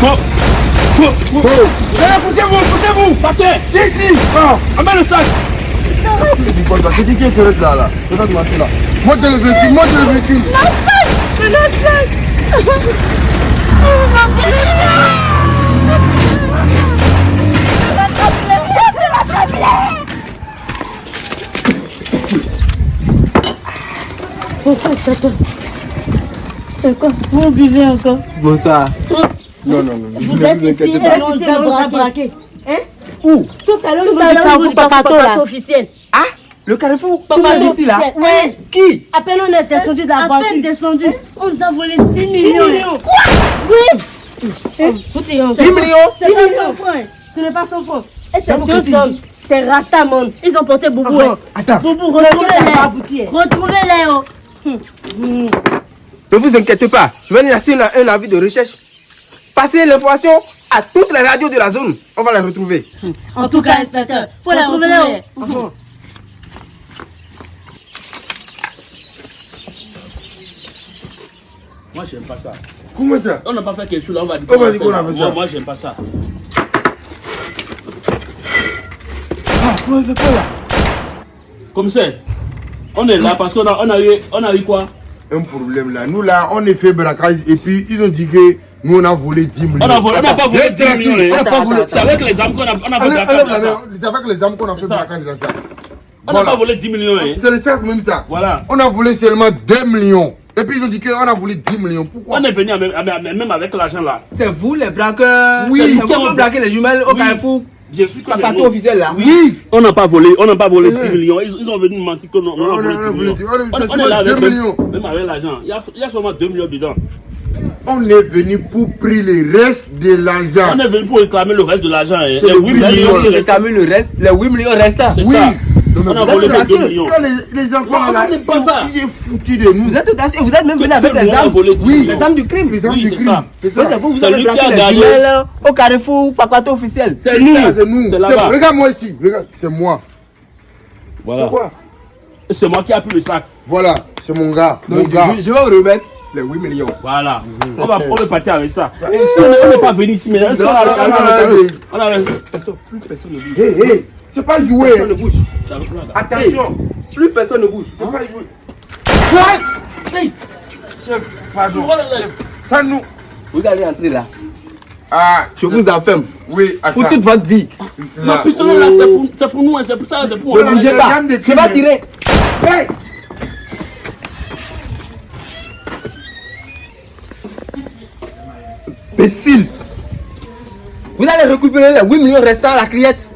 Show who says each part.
Speaker 1: Faut. Faut. Poussez-vous, poussez-vous. Partez. Ici. Amène le sac.
Speaker 2: C'est qui qui est là? Là moi là. Monte le véhicule, monte le véhicule.
Speaker 3: C'est notre sac Oh mon Dieu
Speaker 4: Bon ça, c'est quoi Vous buvez encore
Speaker 2: Bon ça. Non, non, non.
Speaker 4: Vous êtes ici, on va braquer. Hein
Speaker 2: Où
Speaker 4: Tout à l'heure, avons vu Papato là. officiel.
Speaker 2: Ah Le carrefour
Speaker 4: Papato
Speaker 2: ici là
Speaker 4: Oui.
Speaker 2: Qui
Speaker 4: À peine on est descendu de la voiture. À peine descendu. On nous a volé 10 millions. Quoi Oui. Vous tirez encore.
Speaker 2: 10 millions
Speaker 4: C'est pas son frère. Ce n'est pas son frère. Et c'est deux sommes. C'est Rastamon. Ils ont porté Boubou. hein.
Speaker 2: Attends.
Speaker 4: Boubou, retrouvez-les. Retrouvez-les.
Speaker 2: Ne vous inquiétez pas, je vais lancer un avis de recherche. Passez l'information à toutes les radios de la zone. On va les retrouver.
Speaker 4: En tout cas, inspecteur, faut les retrouver.
Speaker 1: Moi, j'aime pas ça.
Speaker 2: Comment ça?
Speaker 1: On n'a pas fait quelque chose là, on va dire.
Speaker 2: On va dire qu'on a fait ça.
Speaker 1: Moi, moi j'aime pas ça.
Speaker 2: Ah, comment fait quoi là?
Speaker 1: Comme ça, on est là parce qu'on a, on a, eu, on a eu quoi?
Speaker 2: Un problème là. Nous là, on est fait braquage et puis ils ont dit que nous on a volé 10 millions.
Speaker 1: On a volé- on n'a pas volé
Speaker 2: Reste
Speaker 1: 10 millions, hein.
Speaker 2: On n'a pas volé.
Speaker 1: C'est avec les armes qu'on a, on a fait braquage.
Speaker 2: C'est avec les armes qu'on a fait braquage dans ça.
Speaker 1: On n'a pas volé 10 millions. Hein.
Speaker 2: C'est le sac même ça.
Speaker 1: Voilà.
Speaker 2: On a volé seulement 2 millions. Et puis ils ont dit qu'on a volé 10 millions. Pourquoi?
Speaker 1: On est venu avec- avec- même avec l'argent là.
Speaker 5: C'est vous les braqueurs
Speaker 2: Oui.
Speaker 5: Qui avez braqué les jumelles au
Speaker 1: Oui.
Speaker 5: carrefour
Speaker 1: J'ai su que nous.
Speaker 5: officiel là
Speaker 2: Oui
Speaker 1: On n'a pas volé, on n'a pas volé
Speaker 2: Eh.
Speaker 1: 10 millions. Ils, ils ont venu nous mentir que non,
Speaker 2: On a-
Speaker 1: volé 10
Speaker 2: volé
Speaker 1: millions.
Speaker 2: on
Speaker 1: est là avec même,
Speaker 2: millions.
Speaker 1: même avec l'argent. Il y a, il y a seulement 2 millions dedans.
Speaker 2: On est venu pour prendre le reste de l'argent.
Speaker 1: On est venu pour réclamer le reste de l'argent. hein.
Speaker 2: C'est
Speaker 1: Les
Speaker 2: le
Speaker 1: 8
Speaker 2: huit
Speaker 1: millions,
Speaker 5: réclamez le reste, les 8 millions restants.
Speaker 1: C'est
Speaker 2: Oui. Non,
Speaker 1: On a volé les 2
Speaker 2: assis.
Speaker 1: millions.
Speaker 2: Là, les, les enfants
Speaker 1: Non,
Speaker 2: là, ils- ils sont foutus de nous.
Speaker 5: Vous êtes audacieux, vous êtes même venu avec les armes.
Speaker 1: volé 10
Speaker 2: Oui.
Speaker 5: Les armes du crime.
Speaker 2: Les armes
Speaker 1: Oui,
Speaker 2: du
Speaker 1: c'est
Speaker 2: crime. C'est ça.
Speaker 5: c'est vous, vous
Speaker 1: C'est
Speaker 5: avez
Speaker 1: lui
Speaker 5: braqué les jumelles au carrefour Papato officiel.
Speaker 2: C'est
Speaker 1: nous.
Speaker 2: ça, c'est nous.
Speaker 1: C'est
Speaker 2: C'est-. Regarde-moi ici. Regarde, c'est moi.
Speaker 1: Voilà.
Speaker 2: Pourquoi
Speaker 1: C'est moi qui ai pris le sac.
Speaker 2: Voilà, c'est mon gars. Mon gars.
Speaker 5: je, vais vous remettre les 8 millions.
Speaker 1: Voilà. On va, on va partir avec ça. Et si on n'est- pas venu ici, mais est-ce qu'on a-
Speaker 2: Non, non,
Speaker 1: on a-
Speaker 5: plus personne ne.
Speaker 2: Hé, hé, c'est pas joué.
Speaker 5: Personne ne bouge.
Speaker 2: Attention,
Speaker 5: Plus personne ne bouge.
Speaker 2: c'est pas joué. Hey, chef, pardon. Ça nous.
Speaker 5: Vous allez entrer là.
Speaker 2: Ah,
Speaker 5: Je vous enferme.
Speaker 2: Oui, attends.
Speaker 5: Pour toute votre vie.
Speaker 1: Le pistolet là, c'est pour, c'est pour nous, hein, c'est pour ça, c'est pour
Speaker 5: Ne bougez
Speaker 2: les
Speaker 5: pas. Je vais tirer.
Speaker 2: Hey
Speaker 5: Imbécile. Vous allez récupérer les 8 millions restants à la criette.